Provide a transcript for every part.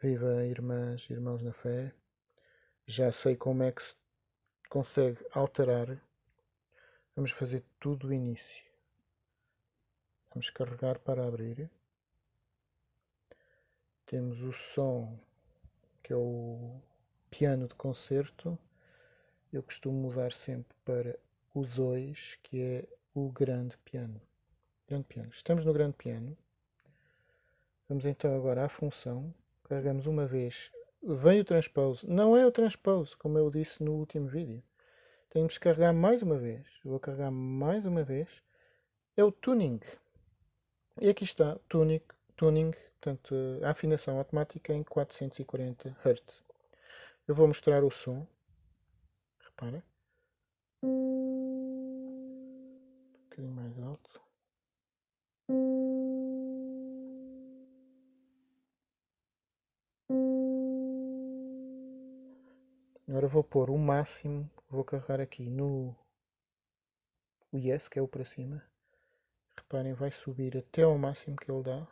Viva irmãs e irmãos na fé. Já sei como é que se consegue alterar. Vamos fazer tudo do início. Vamos carregar para abrir. Temos o som, que é o piano de concerto. Eu costumo mudar sempre para o 2, que é o grande piano. Grande piano. Estamos no grande piano. Vamos então agora à função carregamos uma vez, vem o transpose, não é o transpose, como eu disse no último vídeo. Temos que carregar mais uma vez, vou carregar mais uma vez, é o tuning. E aqui está, tuning, tuning portanto, a afinação automática em 440 Hz. Eu vou mostrar o som, repara. Agora vou pôr o máximo, vou carregar aqui no o Yes, que é o para cima. Reparem, vai subir até ao máximo que ele dá.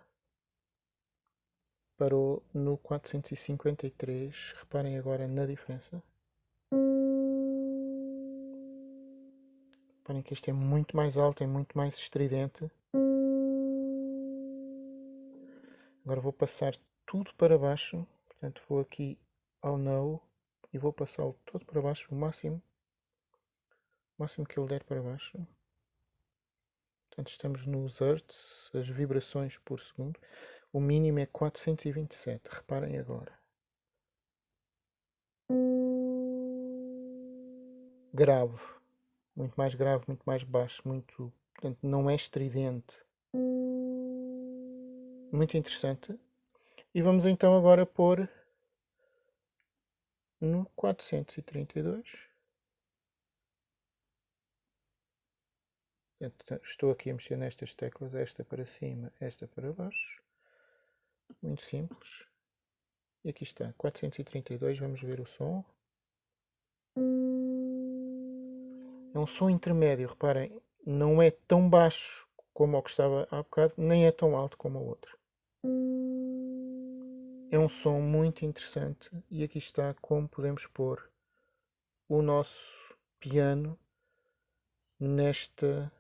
Parou no 453. Reparem agora na diferença. Reparem que este é muito mais alto, é muito mais estridente. Agora vou passar tudo para baixo. Portanto, vou aqui ao No e vou passá-lo todo para baixo, o máximo, o máximo que ele der para baixo. Portanto, estamos nos Hertz, as vibrações por segundo. O mínimo é 427, reparem agora. Grave, muito mais grave, muito mais baixo, muito, portanto, não é estridente. Muito interessante. E vamos então agora pôr no quatrocentos e trinta e dois. Estou aqui a mexer nestas teclas, esta para cima, esta para baixo, muito simples, e aqui está, 432, vamos ver o som, é um som intermédio, reparem, não é tão baixo como o que estava há bocado, nem é tão alto como o outro. É um som muito interessante e aqui está como podemos pôr o nosso piano nesta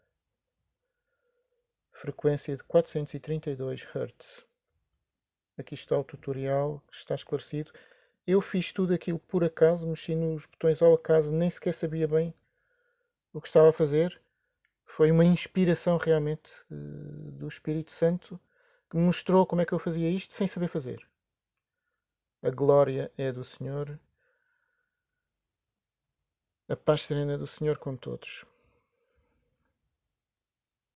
frequência de 432 Hz. Aqui está o tutorial, está esclarecido. Eu fiz tudo aquilo por acaso, mexi nos botões ao acaso, nem sequer sabia bem o que estava a fazer. Foi uma inspiração realmente eh, do Espírito Santo que me mostrou como é que eu fazia isto sem saber fazer. A glória é do Senhor. A paz serena do Senhor com todos.